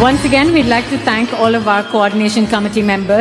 Once again, we'd like to thank all of our coordination committee members.